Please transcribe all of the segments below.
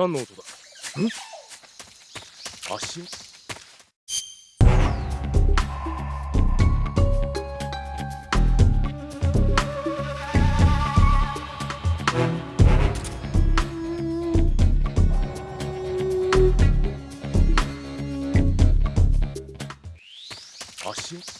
何の音だ？ん？足音？足音？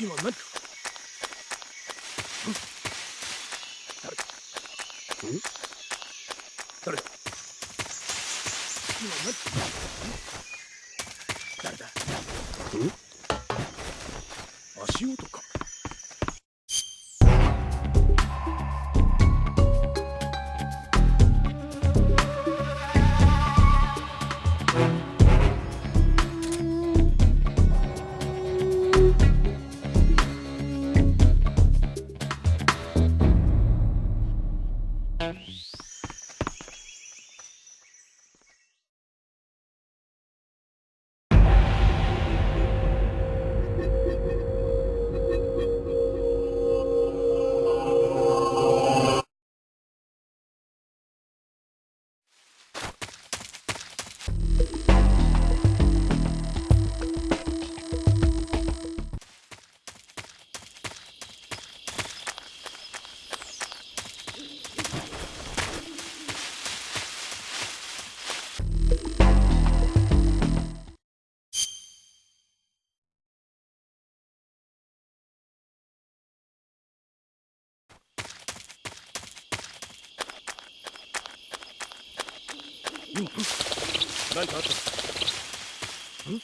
kilometrów. Nein, warte. Hm?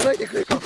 かないでくれか